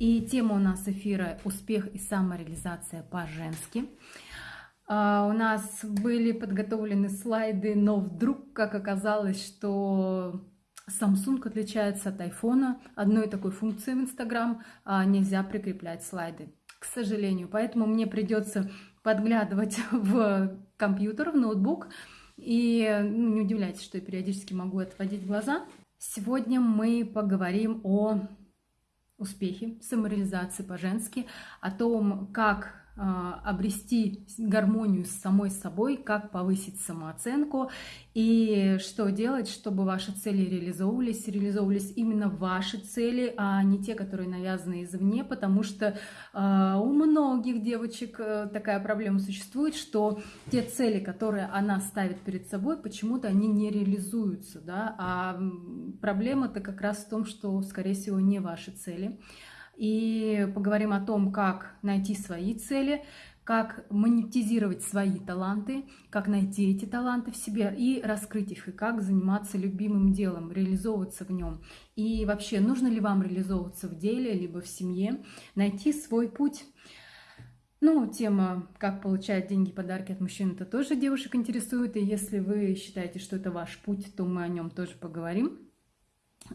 И тема у нас эфира «Успех и самореализация по-женски». Uh, у нас были подготовлены слайды, но вдруг, как оказалось, что Samsung отличается от iPhone. Одной такой функции в Instagram uh, нельзя прикреплять слайды, к сожалению. Поэтому мне придется подглядывать в компьютер, в ноутбук. И ну, не удивляйтесь, что я периодически могу отводить глаза. Сегодня мы поговорим о успехе, самореализации по-женски, о том, как обрести гармонию с самой собой, как повысить самооценку и что делать, чтобы ваши цели реализовывались, реализовывались именно ваши цели, а не те, которые навязаны извне, потому что э, у многих девочек э, такая проблема существует, что те цели, которые она ставит перед собой, почему-то они не реализуются, да, а проблема-то как раз в том, что, скорее всего, не ваши цели и поговорим о том, как найти свои цели, как монетизировать свои таланты, как найти эти таланты в себе и раскрыть их, и как заниматься любимым делом, реализовываться в нем. И вообще, нужно ли вам реализовываться в деле, либо в семье, найти свой путь. Ну, тема «Как получать деньги, подарки от мужчин» это тоже девушек интересует, и если вы считаете, что это ваш путь, то мы о нем тоже поговорим.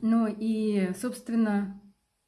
Ну и, собственно,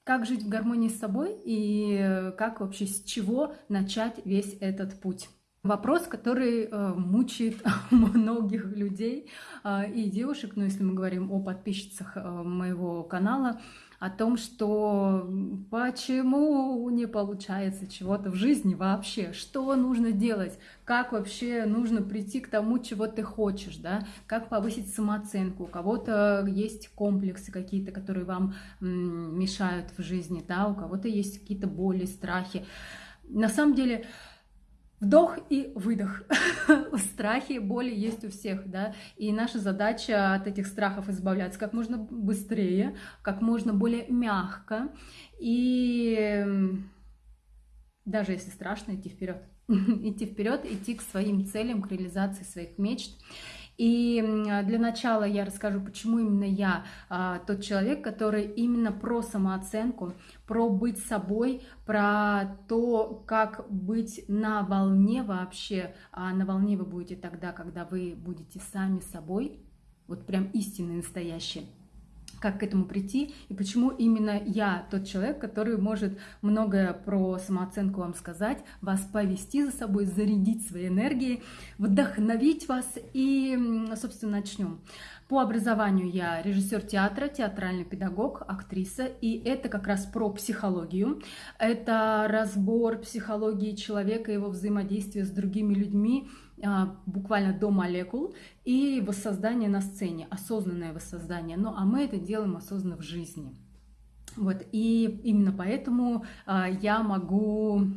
как жить в гармонии с собой и как вообще с чего начать весь этот путь. Вопрос, который э, мучает многих людей э, и девушек, ну если мы говорим о подписчицах э, моего канала, о том, что почему не получается чего-то в жизни вообще, что нужно делать, как вообще нужно прийти к тому, чего ты хочешь, да, как повысить самооценку. У кого-то есть комплексы какие-то, которые вам мешают в жизни, да, у кого-то есть какие-то боли, страхи. На самом деле, Вдох и выдох. Страхи, боли есть у всех, да, и наша задача от этих страхов избавляться как можно быстрее, как можно более мягко, и даже если страшно, идти вперед. идти вперед, идти к своим целям, к реализации своих мечт. И для начала я расскажу, почему именно я а, тот человек, который именно про самооценку, про быть собой, про то, как быть на волне вообще. А на волне вы будете тогда, когда вы будете сами собой, вот прям истинные, настоящие как к этому прийти и почему именно я тот человек, который может многое про самооценку вам сказать, вас повести за собой, зарядить своей энергией, вдохновить вас и, собственно, начнем. По образованию я режиссер театра, театральный педагог, актриса, и это как раз про психологию. Это разбор психологии человека, его взаимодействия с другими людьми, буквально до молекул, и воссоздание на сцене, осознанное воссоздание. Ну, а мы это делаем осознанно в жизни. Вот, и именно поэтому а, я могу,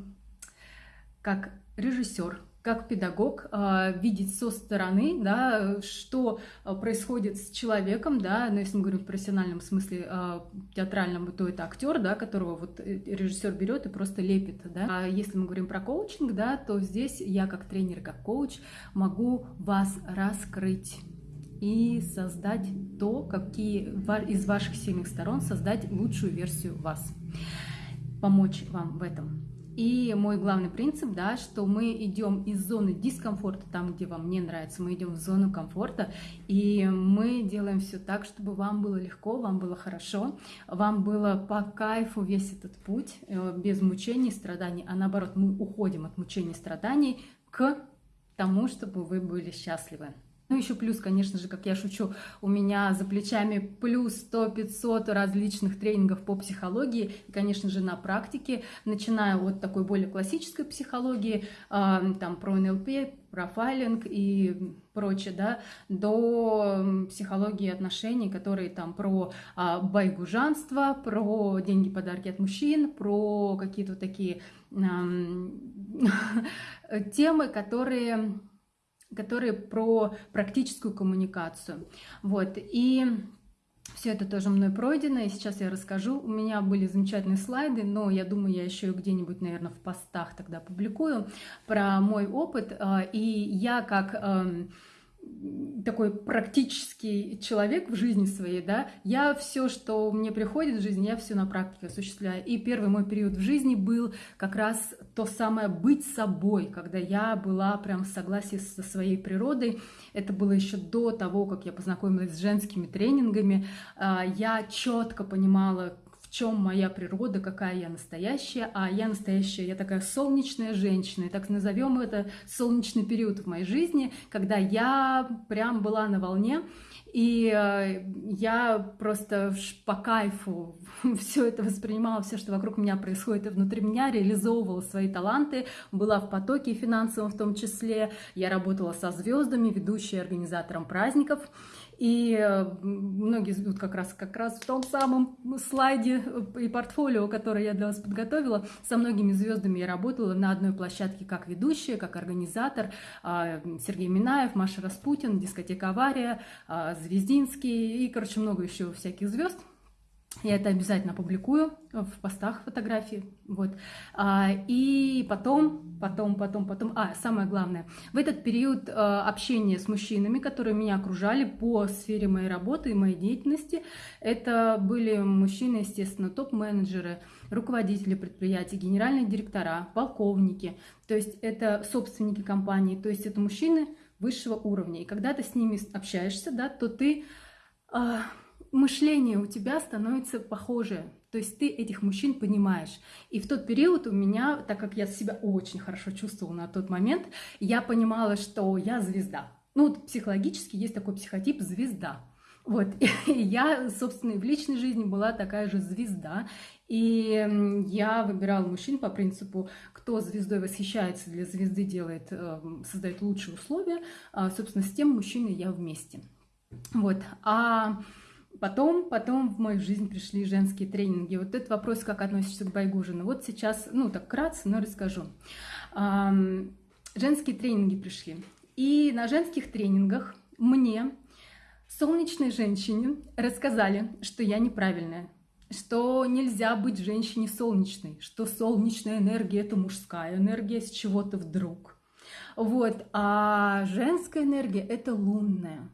как режиссер, как педагог э, видеть со стороны, да, что а, происходит с человеком, да, но ну, если мы говорим в профессиональном смысле э, театральном, то это актер, да, которого вот э, режиссер берет и просто лепит, да. А если мы говорим про коучинг, да, то здесь я как тренер, как коуч могу вас раскрыть и создать то, какие из ваших сильных сторон создать лучшую версию вас, помочь вам в этом. И мой главный принцип, да, что мы идем из зоны дискомфорта, там, где вам не нравится, мы идем в зону комфорта, и мы делаем все так, чтобы вам было легко, вам было хорошо, вам было по кайфу весь этот путь, э, без мучений, страданий, а наоборот, мы уходим от мучений, страданий к тому, чтобы вы были счастливы. Ну, еще плюс, конечно же, как я шучу, у меня за плечами плюс 100-500 различных тренингов по психологии, и, конечно же, на практике, начиная от такой более классической психологии, э, там, про НЛП, профайлинг и прочее, да, до психологии отношений, которые там про а, байгужанство, про деньги, подарки от мужчин, про какие-то такие а, темы, которые которые про практическую коммуникацию. Вот, и все это тоже мной пройдено, и сейчас я расскажу. У меня были замечательные слайды, но я думаю, я еще где-нибудь, наверное, в постах тогда публикую про мой опыт. А, и я как эм, такой практический человек в жизни своей, да, я все, что мне приходит в жизнь, я все на практике осуществляю. И первый мой период в жизни был как раз то самое быть собой, когда я была прям в согласии со своей природой. Это было еще до того, как я познакомилась с женскими тренингами. А, я четко понимала, чем моя природа, какая я настоящая, а я настоящая, я такая солнечная женщина, и так назовем это солнечный период в моей жизни, когда я прям была на волне, и э, я просто по кайфу все это воспринимала, все, что вокруг меня происходит и внутри меня, реализовывала свои таланты, была в потоке финансовом в том числе. Я работала со звездами, ведущей организатором праздников. И э, многие вот как раз, как раз в том самом слайде и портфолио, которое я для вас подготовила, со многими звездами я работала на одной площадке как ведущая, как организатор. А, Сергей Минаев, Маша Распутин, дискотека «Авария», а, Звездинский и, короче, много еще всяких звезд. Я это обязательно публикую в постах фотографии. Вот. А, и потом, потом, потом, потом... А, самое главное. В этот период а, общения с мужчинами, которые меня окружали по сфере моей работы и моей деятельности, это были мужчины, естественно, топ-менеджеры, руководители предприятий, генеральные директора, полковники. То есть это собственники компании, то есть это мужчины высшего уровня. И когда ты с ними общаешься, да, то ты... А, мышление у тебя становится похожее. То есть ты этих мужчин понимаешь. И в тот период у меня, так как я себя очень хорошо чувствовала на тот момент, я понимала, что я звезда. Ну, вот психологически есть такой психотип звезда. Вот, и я, собственно, и в личной жизни была такая же звезда. И я выбирала мужчин по принципу, кто звездой восхищается, для звезды делает, эм, создает лучшие условия. А, собственно, с тем мужчиной я вместе. Вот. А Потом, потом в мою жизнь пришли женские тренинги. Вот этот вопрос, как относишься к Байгужину. Вот сейчас, ну так кратко, но расскажу. Женские тренинги пришли. И на женских тренингах мне, солнечной женщине, рассказали, что я неправильная, что нельзя быть женщине солнечной, что солнечная энергия – это мужская энергия с чего-то вдруг. Вот, а женская энергия – это лунная.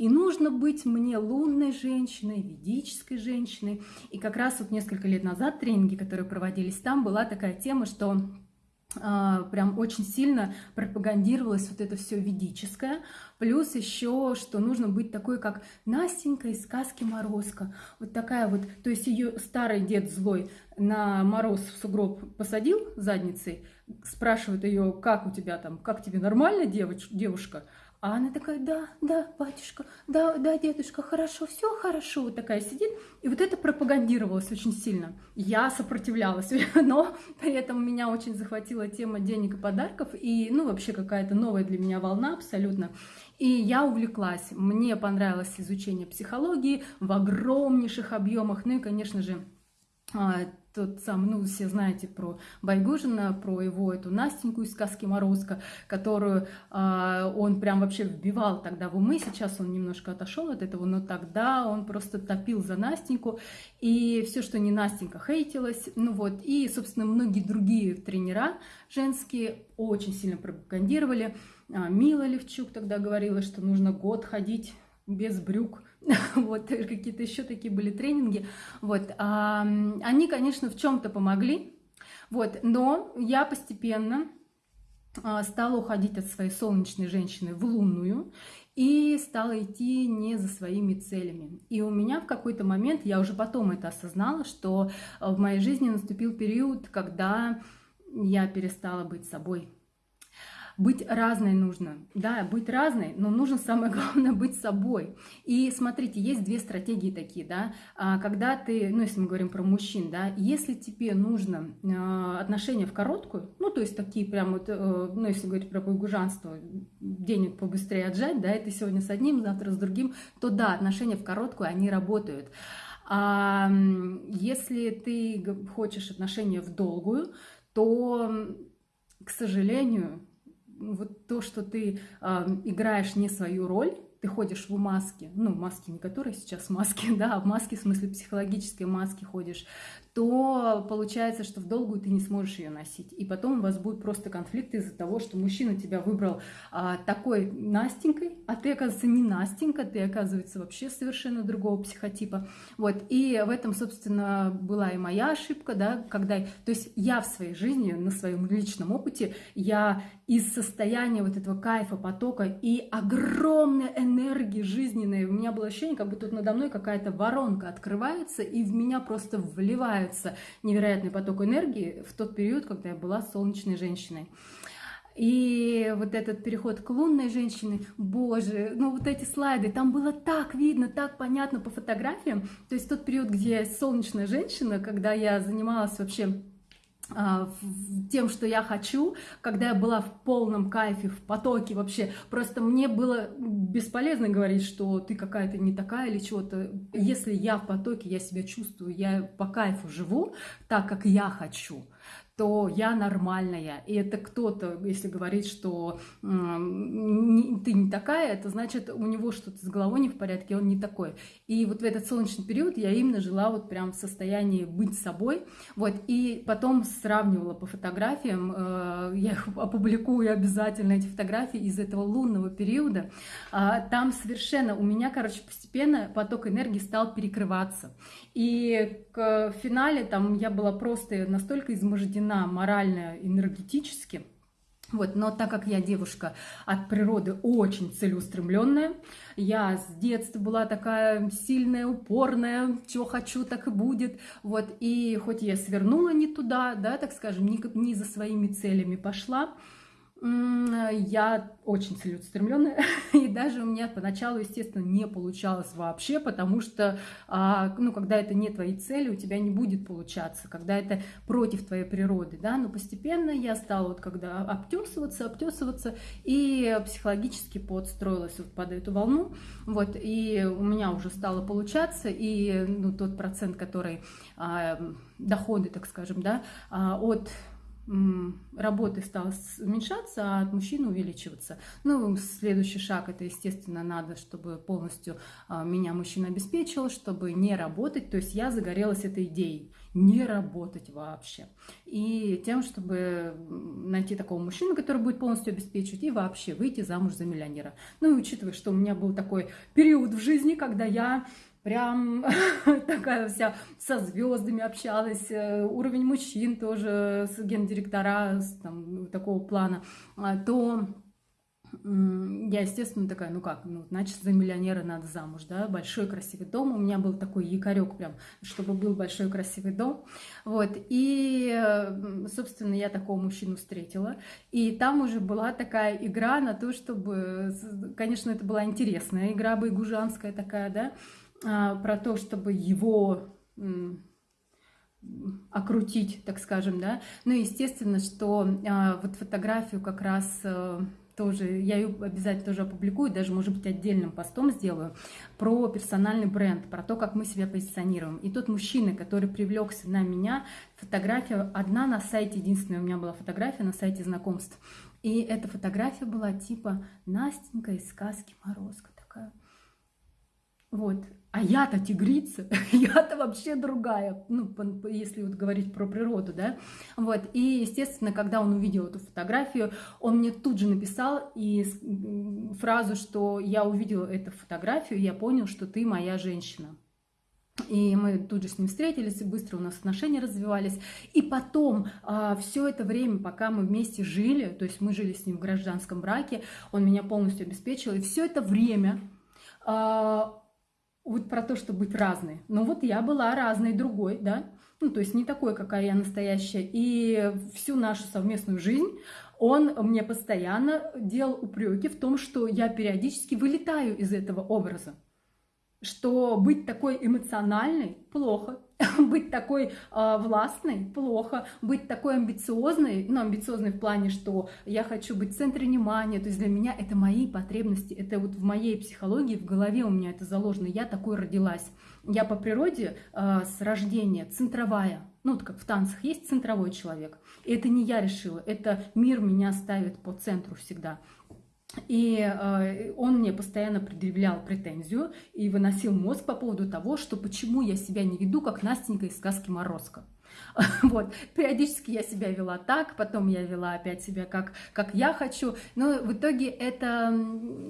И нужно быть мне лунной женщиной, ведической женщиной. И как раз вот несколько лет назад тренинги, которые проводились там, была такая тема, что а, прям очень сильно пропагандировалось вот это все ведическое, плюс еще, что нужно быть такой, как Настенька из сказки Морозко, вот такая вот, то есть ее старый дед злой на мороз в сугроб посадил задницей, спрашивает ее, как у тебя там, как тебе нормально, девоч, девушка, а она такая, да, да, батюшка, да, да, дедушка, хорошо, все хорошо. Вот такая сидит. И вот это пропагандировалось очень сильно. Я сопротивлялась, но при этом меня очень захватила тема денег и подарков. И, ну, вообще какая-то новая для меня волна абсолютно. И я увлеклась. Мне понравилось изучение психологии в огромнейших объемах. Ну и, конечно же, а, тот сам, ну, все знаете про Байгужина, про его эту Настеньку из сказки Морозко, которую э, он прям вообще вбивал тогда в умы, сейчас он немножко отошел от этого, но тогда он просто топил за Настеньку, и все, что не Настенька, хейтилось, ну вот, и, собственно, многие другие тренера женские очень сильно пропагандировали, а, Мила Левчук тогда говорила, что нужно год ходить без брюк, вот какие-то еще такие были тренинги, вот, они, конечно, в чем-то помогли, вот, но я постепенно а, стала уходить от своей солнечной женщины в лунную и стала идти не за своими целями. И у меня в какой-то момент, я уже потом это осознала, что в моей жизни наступил период, когда я перестала быть собой, быть разной нужно. Да, быть разной, но нужно самое главное быть собой. И смотрите, есть две стратегии такие, да. А, когда ты, ну если мы говорим про мужчин, да, если тебе нужно а, отношения в короткую, ну то есть такие прям вот, э, ну если говорить про байгужанство, денег побыстрее отжать, да, это сегодня с одним, завтра с другим, то да, отношения в короткую, они работают. А если ты хочешь отношения в долгую, то, к сожалению, вот то, что ты э, играешь не свою роль, ты ходишь в маске, ну, маски не которые сейчас маски, да, а в маске, в смысле психологической маски ходишь, то получается, что в долгую ты не сможешь ее носить. И потом у вас будут просто конфликты из-за того, что мужчина тебя выбрал а, такой Настенькой, а ты, оказывается, не Настенька, ты, оказывается, вообще совершенно другого психотипа. Вот. И в этом, собственно, была и моя ошибка, да, когда... То есть я в своей жизни, на своем личном опыте, я из состояния вот этого кайфа, потока и огромной энергии жизненной, у меня было ощущение, как будто тут надо мной какая-то воронка открывается, и в меня просто вливается невероятный поток энергии в тот период, когда я была солнечной женщиной. И вот этот переход к лунной женщине, боже, ну вот эти слайды, там было так видно, так понятно по фотографиям. То есть тот период, где я солнечная женщина, когда я занималась вообще тем, что я хочу, когда я была в полном кайфе, в потоке вообще. Просто мне было бесполезно говорить, что ты какая-то не такая или чего-то. Если я в потоке, я себя чувствую, я по кайфу живу так, как я хочу то я нормальная. И это кто-то, если говорит, что ты не такая, это значит, у него что-то с головой не в порядке, он не такой. И вот в этот солнечный период я именно жила вот прям в состоянии быть собой. Вот, и потом сравнивала по фотографиям, э, я их опубликую обязательно, эти фотографии из этого лунного периода. Э, там совершенно у меня, короче, постепенно поток энергии стал перекрываться. И к финале там я была просто настолько измождена морально, энергетически, вот, но так как я девушка от природы очень целеустремленная, я с детства была такая сильная, упорная, что хочу, так и будет. Вот, и хоть я свернула не туда, да, так скажем, не, не за своими целями пошла, я очень целеустремленная, и даже у меня поначалу, естественно, не получалось вообще, потому что, а, ну, когда это не твои цели, у тебя не будет получаться, когда это против твоей природы, да, но постепенно я стала вот когда обтесываться, обтесываться, и психологически подстроилась вот под эту волну, вот, и у меня уже стало получаться, и, ну, тот процент, который, а, доходы, так скажем, да, а, от работы стала уменьшаться, а от мужчин увеличиваться. Ну, следующий шаг, это, естественно, надо, чтобы полностью а, меня мужчина обеспечил, чтобы не работать. То есть я загорелась этой идеей, не работать вообще. И тем, чтобы найти такого мужчину, который будет полностью обеспечивать, и вообще выйти замуж за миллионера. Ну, и учитывая, что у меня был такой период в жизни, когда я прям такая вся со звездами общалась, э, уровень мужчин тоже с гендиректора там, такого плана, а, то я, естественно, такая, ну как, ну, значит, за миллионера надо замуж, да, большой красивый дом. У меня был такой якорек прям, чтобы был большой красивый дом. Вот, и, собственно, я такого мужчину встретила. И там уже была такая игра на то, чтобы, конечно, это была интересная игра байгужанская такая, да, про то, чтобы его окрутить, так скажем, да. Ну, естественно, что а, вот фотографию как раз а, тоже, я ее обязательно тоже опубликую, даже, может быть, отдельным постом сделаю, про персональный бренд, про то, как мы себя позиционируем. И тот мужчина, который привлекся на меня, фотография одна на сайте, единственная у меня была фотография на сайте знакомств. И эта фотография была типа Настенька из сказки Морозко такая. Вот, а я-то тигрица, я-то вообще другая, ну, если вот говорить про природу, да, вот, и, естественно, когда он увидел эту фотографию, он мне тут же написал и фразу, что я увидел эту фотографию, я понял, что ты моя женщина. И мы тут же с ним встретились, и быстро у нас отношения развивались. И потом, а, все это время, пока мы вместе жили, то есть мы жили с ним в гражданском браке, он меня полностью обеспечил, и все это время а, вот про то, что быть разной. Ну вот я была разной другой, да, ну то есть не такой, какая я настоящая. И всю нашу совместную жизнь он мне постоянно делал упреки в том, что я периодически вылетаю из этого образа. Что быть такой эмоциональной плохо, быть такой э, властной плохо, быть такой амбициозной, ну, амбициозной в плане, что я хочу быть в центре внимания, то есть для меня это мои потребности, это вот в моей психологии, в голове у меня это заложено, я такой родилась. Я по природе э, с рождения центровая, ну, вот как в танцах есть центровой человек. И это не я решила, это мир меня ставит по центру всегда. И э, он мне постоянно предъявлял претензию и выносил мозг по поводу того, что почему я себя не веду, как Настенька из сказки «Морозко». Вот. Периодически я себя вела так, потом я вела опять себя как, как я хочу. Но в итоге это,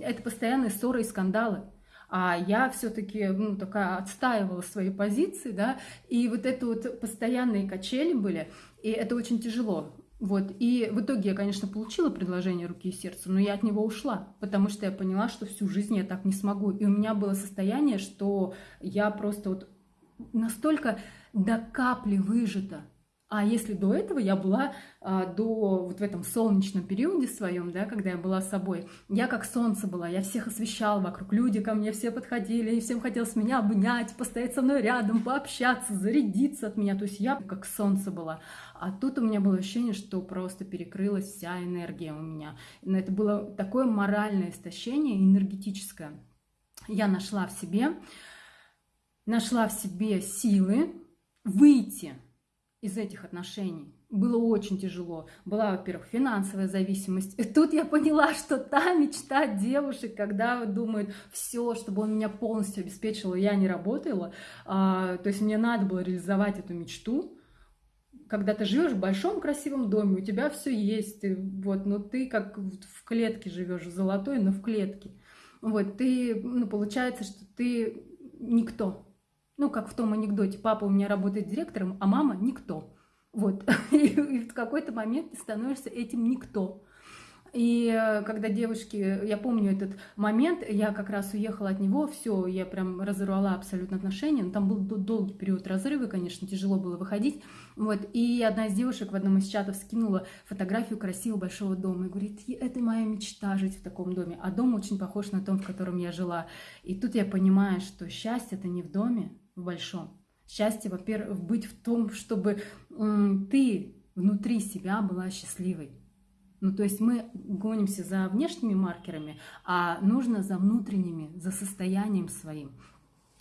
это постоянные ссоры и скандалы. А я все-таки ну, такая отстаивала свои позиции, да, и вот это вот постоянные качели были, и это очень тяжело. Вот. И в итоге я, конечно, получила предложение руки и сердца, но я от него ушла, потому что я поняла, что всю жизнь я так не смогу. И у меня было состояние, что я просто вот настолько до капли выжата. А если до этого я была а, до вот в этом солнечном периоде своем, да, когда я была собой, я как солнце была, я всех освещала вокруг, люди ко мне все подходили, и всем хотелось меня обнять, постоять со мной рядом, пообщаться, зарядиться от меня, то есть я как солнце была. А тут у меня было ощущение, что просто перекрылась вся энергия у меня. Но это было такое моральное истощение, энергетическое. Я нашла в себе, нашла в себе силы, выйти из этих отношений. Было очень тяжело. Была, во-первых, финансовая зависимость. И тут я поняла, что та мечта девушек, когда думают, все, чтобы он меня полностью обеспечил, я не работала. А, то есть мне надо было реализовать эту мечту. Когда ты живешь в большом красивом доме, у тебя все есть, вот, но ты как в клетке живешь, золотой, но в клетке. Вот, ты, ну, получается, что ты никто, ну, как в том анекдоте, папа у меня работает директором, а мама никто. Вот. И в какой-то момент ты становишься этим никто. И э, когда девушки, я помню этот момент, я как раз уехала от него, все, я прям разорвала абсолютно отношения. Ну, там был долгий период разрыва, конечно, тяжело было выходить. Вот. И одна из девушек в одном из чатов скинула фотографию красивого большого дома и говорит, это моя мечта жить в таком доме. А дом очень похож на том, в котором я жила. И тут я понимаю, что счастье это не в доме, в большом. Счастье, во-первых, быть в том, чтобы ты внутри себя была счастливой. Ну, то есть мы гонимся за внешними маркерами, а нужно за внутренними, за состоянием своим.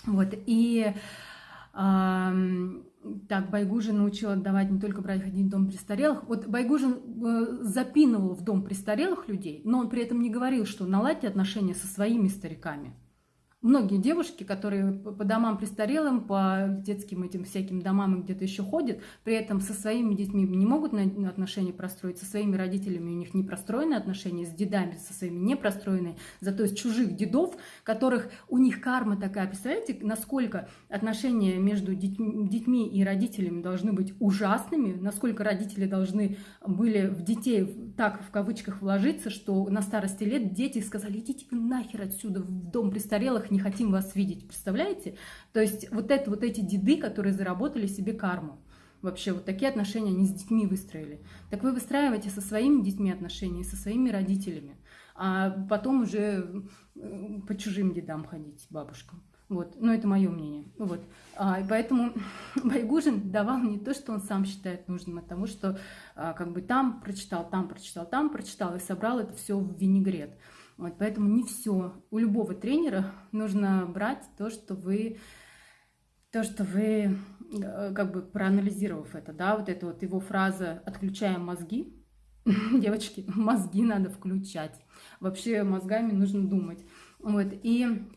Вот, и э, так, Байгужин научил отдавать не только брать ходить в дом престарелых. Вот Байгужин э, запинывал в дом престарелых людей, но он при этом не говорил, что наладьте отношения со своими стариками многие девушки, которые по домам престарелым, по детским этим всяким домам и где-то еще ходят, при этом со своими детьми не могут отношения простроить, со своими родителями у них не простроены отношения, с дедами со своими не простроенные, зато из чужих дедов, которых у них карма такая. Представляете, насколько отношения между детьми и родителями должны быть ужасными, насколько родители должны были в детей так в кавычках вложиться, что на старости лет дети сказали, идите нахер отсюда в дом престарелых, не хотим вас видеть, представляете? То есть вот это вот эти деды, которые заработали себе карму. Вообще вот такие отношения они с детьми выстроили. Так вы выстраиваете со своими детьми отношения, со своими родителями, а потом уже по чужим дедам ходить, бабушкам. Вот, но это мое мнение. Вот. А, и поэтому Байгужин давал не то, что он сам считает нужным, а тому, что а, как бы там прочитал, там прочитал, там прочитал и собрал это все в винегрет. Вот, поэтому не все. У любого тренера нужно брать то, что вы, то, что вы, э, как бы проанализировав это, да, вот эта вот его фраза «отключаем мозги», девочки, мозги надо включать. Вообще мозгами нужно думать. Вот, и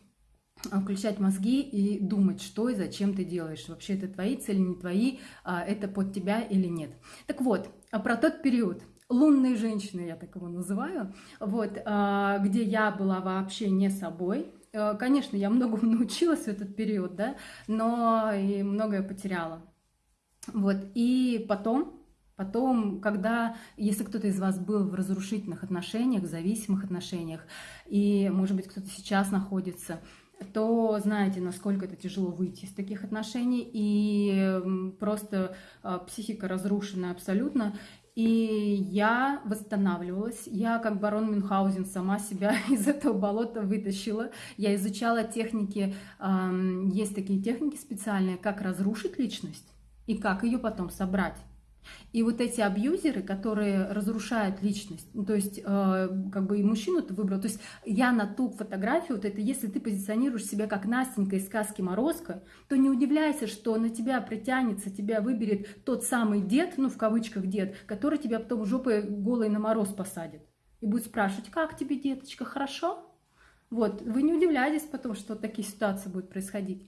включать мозги и думать, что и зачем ты делаешь. Вообще это твои цели, не твои, а это под тебя или нет. Так вот, а про тот период – лунной женщины, я так его называю, вот, а, где я была вообще не собой. Э, конечно, я многому научилась в этот период, да, но и многое потеряла. Вот, и потом, Потом, когда, если кто-то из вас был в разрушительных отношениях, в зависимых отношениях, и, может быть, кто-то сейчас находится, то знаете, насколько это тяжело выйти из таких отношений, и просто а, психика разрушена абсолютно, и я восстанавливалась. Я, как барон Мюнхгаузен, сама себя из этого болота вытащила. Я изучала техники, есть такие техники специальные, как разрушить личность и как ее потом собрать. И вот эти абьюзеры, которые разрушают личность, ну, то есть э, как бы и мужчину ты выбрал, то есть я на ту фотографию, вот это если ты позиционируешь себя как Настенька из сказки Морозко, то не удивляйся, что на тебя притянется, тебя выберет тот самый дед, ну в кавычках дед, который тебя потом жопой голой на мороз посадит. и будет спрашивать, как тебе, деточка, хорошо? Вот, вы не удивляйтесь потом, что такие ситуации будут происходить.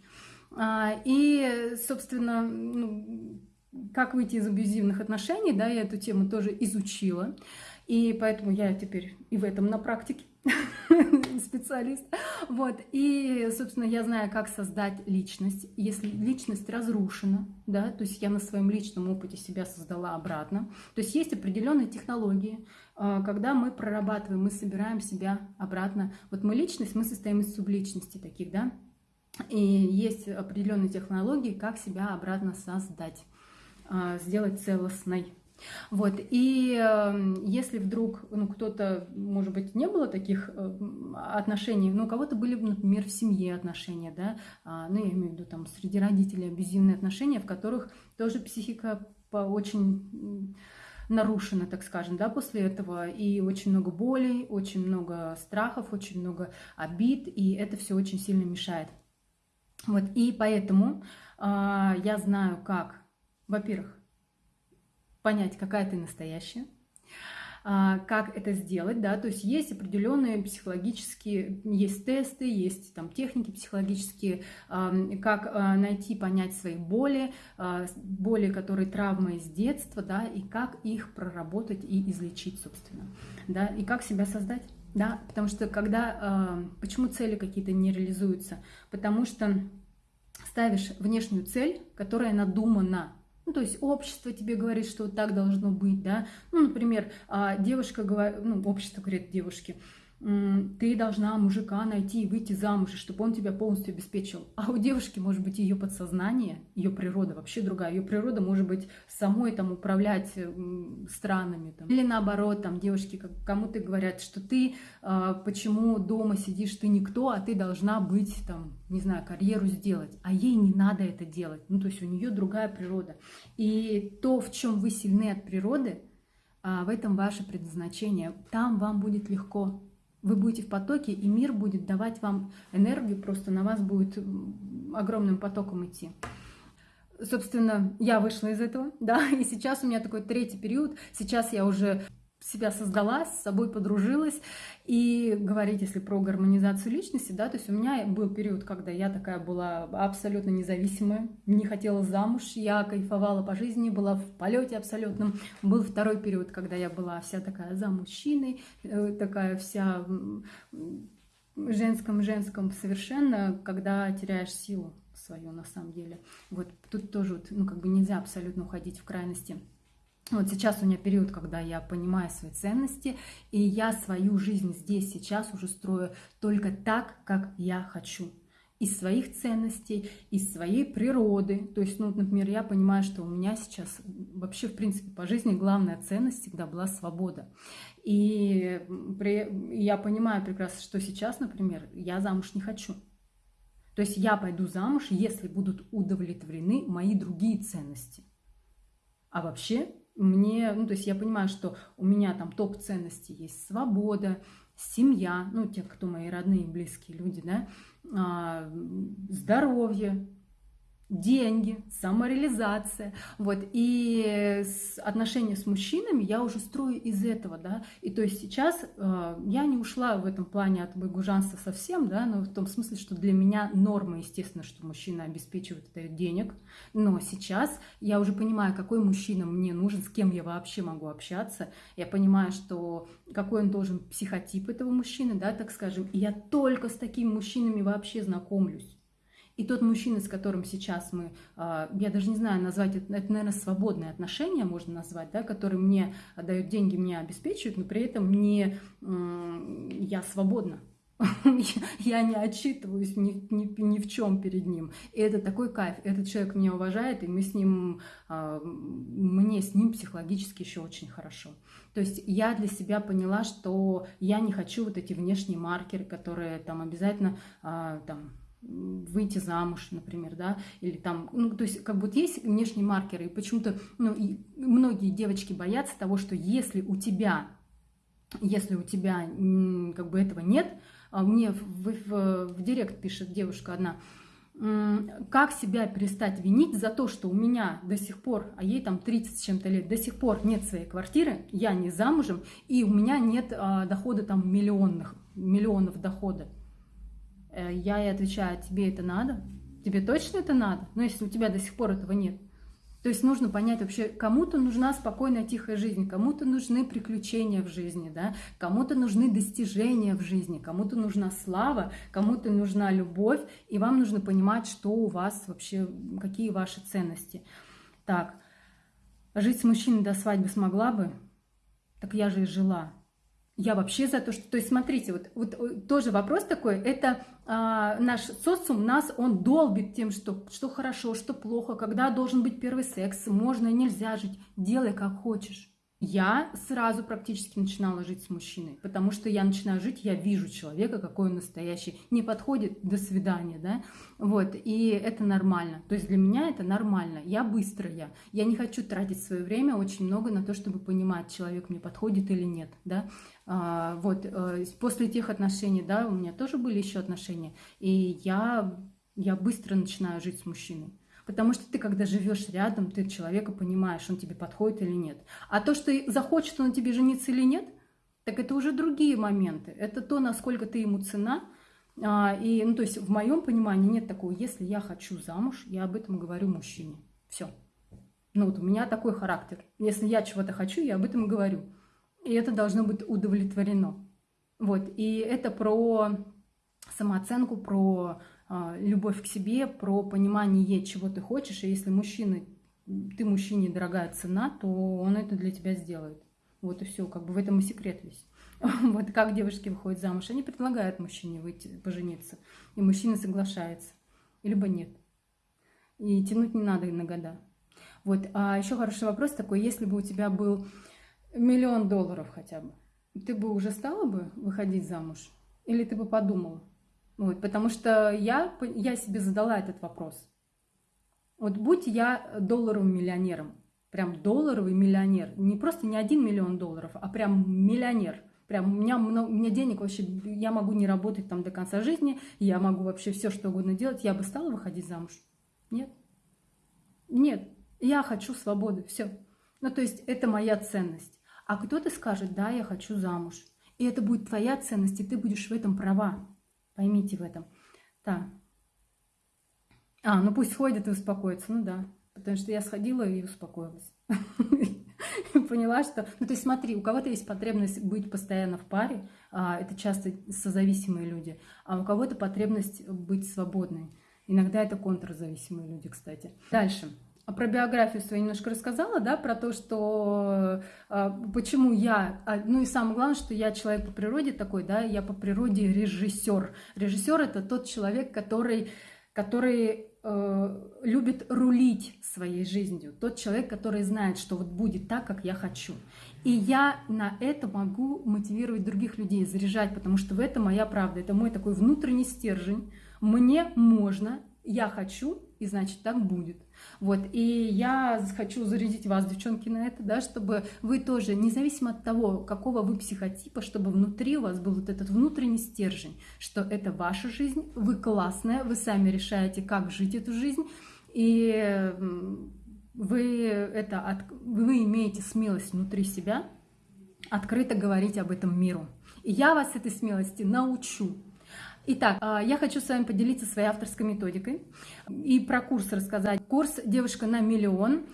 А, и, собственно, ну, как выйти из абьюзивных отношений, да, я эту тему тоже изучила. И поэтому я теперь и в этом на практике специалист. Вот. И, собственно, я знаю, как создать личность. Если личность разрушена, да, то есть я на своем личном опыте себя создала обратно. То есть есть определенные технологии, а, когда мы прорабатываем, мы собираем себя обратно. Вот мы личность, мы состоим из субличности таких, да. И есть определенные технологии, как себя обратно создать, сделать целостной. Вот, и э, если вдруг, ну, кто-то, может быть, не было таких э, отношений, но у кого-то были, например, в семье отношения, да, э, ну, я имею в виду там среди родителей абьюзивные отношения, в которых тоже психика по очень нарушена, так скажем, да, после этого, и очень много болей, очень много страхов, очень много обид, и это все очень сильно мешает. Вот, и поэтому э, я знаю, как, во-первых, понять, какая ты настоящая, а, как это сделать, да, то есть есть определенные психологические, есть тесты, есть там техники психологические, как а, найти, понять свои боли, а, боли, которые травмы из детства, да, и как их проработать и излечить, собственно, да, и как себя создать. Да, потому что когда, почему цели какие-то не реализуются? Потому что ставишь внешнюю цель, которая надумана, ну, то есть общество тебе говорит, что так должно быть, да. Ну, например, а, девушка говорит, ну, общество говорит девушке, ты должна мужика найти и выйти замуж, чтобы он тебя полностью обеспечил. А у девушки может быть ее подсознание, ее природа вообще другая. Ее природа может быть самой там управлять странами. Там. Или наоборот, там девушки кому-то говорят, что ты э, почему дома сидишь, ты никто, а ты должна быть там, не знаю, карьеру сделать. А ей не надо это делать. Ну, то есть у нее другая природа. И то, в чем вы сильны от природы, а, в этом ваше предназначение. Там вам будет легко вы будете в потоке, и мир будет давать вам энергию, просто на вас будет огромным потоком идти. Собственно, я вышла из этого, да, и сейчас у меня такой третий период. Сейчас я уже себя создала, с собой подружилась. И говорить, если про гармонизацию личности, да, то есть у меня был период, когда я такая была абсолютно независимая, не хотела замуж, я кайфовала по жизни, была в полете абсолютном. Был второй период, когда я была вся такая за мужчиной, э, такая вся женском-женском совершенно, когда теряешь силу свою на самом деле. Вот тут тоже, ну, как бы нельзя абсолютно уходить в крайности. Вот сейчас у меня период, когда я понимаю свои ценности, и я свою жизнь здесь, сейчас уже строю только так, как я хочу. Из своих ценностей, из своей природы. То есть, ну, например, я понимаю, что у меня сейчас вообще, в принципе, по жизни главная ценность всегда была свобода. И я понимаю прекрасно, что сейчас, например, я замуж не хочу. То есть я пойду замуж, если будут удовлетворены мои другие ценности. А вообще мне, ну, то есть я понимаю, что у меня там топ ценностей есть свобода, семья, ну, те, кто мои родные, близкие люди, да, а, здоровье, деньги, самореализация. Вот. И отношения с мужчинами я уже строю из этого, да. И то есть сейчас э, я не ушла в этом плане от байгужанства совсем, да, но в том смысле, что для меня норма, естественно, что мужчина обеспечивает дает денег. Но сейчас я уже понимаю, какой мужчина мне нужен, с кем я вообще могу общаться. Я понимаю, что какой он должен психотип этого мужчины, да, так скажем. И я только с такими мужчинами вообще знакомлюсь. И тот мужчина, с которым сейчас мы, а, я даже не знаю назвать, это, наверное, свободные отношения можно назвать, да, который мне дают деньги, меня обеспечивают, но при этом не, я свободна. Я не отчитываюсь ни, ни, ни в чем перед ним. И это такой кайф. Этот человек меня уважает, и мы с ним, а, мне с ним психологически еще очень хорошо. То есть я для себя поняла, что я не хочу вот эти внешние маркеры, которые там обязательно а, там, выйти замуж, например, да, или там, ну, то есть как будто есть внешние маркеры, и почему-то, ну, и многие девочки боятся того, что если у тебя, если у тебя как бы этого нет, а мне в, в, в директ пишет девушка одна, как себя перестать винить за то, что у меня до сих пор, а ей там 30 с чем-то лет, до сих пор нет своей квартиры, я не замужем, и у меня нет а, дохода там миллионных, миллионов дохода. Э, я ей отвечаю, тебе это надо? Тебе точно это надо? Но если у тебя до сих пор этого нет, то есть нужно понять вообще, кому-то нужна спокойная, тихая жизнь, кому-то нужны приключения в жизни, да? кому-то нужны достижения в жизни, кому-то нужна слава, кому-то нужна любовь, и вам нужно понимать, что у вас вообще, какие ваши ценности. Так, жить с мужчиной до свадьбы смогла бы? Так я же и жила. Я вообще за то, что... То есть, смотрите, вот, вот э, тоже вопрос такой, это а, наш социум нас, он долбит тем, что, что хорошо, что плохо, когда должен быть первый секс, можно и нельзя жить, делай как хочешь. Я сразу практически начинала жить с мужчиной, потому что я начинаю жить, я вижу человека, какой он настоящий, не подходит, до свидания, да, вот, и это нормально, то есть для меня это нормально, я быстрая, я не хочу тратить свое время очень много на то, чтобы понимать, человек мне подходит или нет, да, а, вот, э, после тех отношений, да, у меня тоже были еще отношения, и я, я быстро начинаю жить с мужчиной. Потому что ты, когда живешь рядом, ты человека понимаешь, он тебе подходит или нет. А то, что захочет он тебе жениться или нет, так это уже другие моменты. Это то, насколько ты ему цена. А, и, ну, то есть в моем понимании нет такого, если я хочу замуж, я об этом говорю мужчине. Все. Ну вот у меня такой характер. Если я чего-то хочу, я об этом говорю. И это должно быть удовлетворено. Вот. И это про самооценку, про любовь к себе, про понимание, чего ты хочешь. И если мужчина, ты мужчине дорогая цена, то он это для тебя сделает. Вот и все, как бы в этом и секрет весь. Вот как девушки выходят замуж, они предлагают мужчине выйти, пожениться, и мужчина соглашается, либо нет. И тянуть не надо на года. Вот, а еще хороший вопрос такой, если бы у тебя был миллион долларов хотя бы, ты бы уже стала бы выходить замуж? Или ты бы подумала? Вот, потому что я, я себе задала этот вопрос. Вот будь я долларовым миллионером, прям долларовый миллионер, не просто не один миллион долларов, а прям миллионер. Прям у меня, много, у меня денег вообще, я могу не работать там до конца жизни, я могу вообще все что угодно делать, я бы стала выходить замуж? Нет. Нет, я хочу свободы, все. Ну, то есть это моя ценность. А кто-то скажет, да, я хочу замуж. И это будет твоя ценность, и ты будешь в этом права. Поймите в этом. Так. А, ну пусть сходит и успокоится. Ну да. Потому что я сходила и успокоилась. Поняла, что... Ну, то есть смотри, у кого-то есть потребность быть постоянно в паре, а, это часто созависимые люди, а у кого-то потребность быть свободной. Иногда это контрзависимые люди, кстати. Дальше. А про биографию свою немножко рассказала, да, про то, что э, почему я, а, ну и самое главное, что я человек по природе такой, да, я по природе режиссер. Режиссер это тот человек, который, который э, любит рулить своей жизнью, тот человек, который знает, что вот будет так, как я хочу. И я на это могу мотивировать других людей, заряжать, потому что в этом моя правда, это мой такой внутренний стержень. Мне можно, я хочу, и значит так будет. Вот, и я хочу зарядить вас, девчонки, на это, да, чтобы вы тоже, независимо от того, какого вы психотипа, чтобы внутри у вас был вот этот внутренний стержень, что это ваша жизнь, вы классная, вы сами решаете, как жить эту жизнь, и вы, это, вы имеете смелость внутри себя открыто говорить об этом миру. И я вас этой смелости научу. Итак, а, я хочу с вами поделиться своей авторской методикой и про курс рассказать. Курс «Девушка на миллион».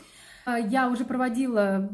А, я уже проводила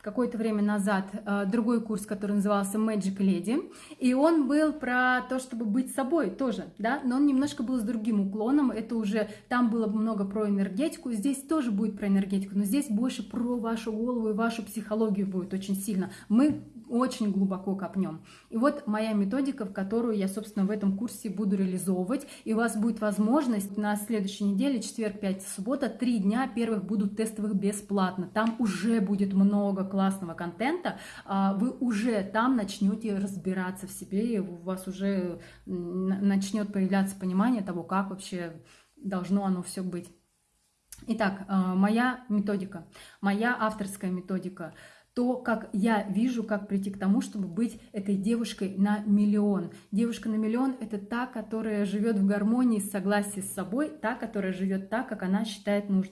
какое-то время назад а, другой курс, который назывался Magic Lady, и он был про то, чтобы быть собой тоже, да, но он немножко был с другим уклоном, это уже, там было много про энергетику, здесь тоже будет про энергетику, но здесь больше про вашу голову и вашу психологию будет очень сильно. Мы очень глубоко копнем. И вот моя методика, в которую я, собственно, в этом курсе буду реализовывать. И у вас будет возможность на следующей неделе, четверг, пятница, суббота, три дня первых будут тестовых бесплатно. Там уже будет много классного контента. А вы уже там начнете разбираться в себе, и у вас уже начнет появляться понимание того, как вообще должно оно все быть. Итак, а, моя методика, моя авторская методика – то, как я вижу, как прийти к тому, чтобы быть этой девушкой на миллион. Девушка на миллион – это та, которая живет в гармонии, согласии с собой, та, которая живет так, как она считает нужным.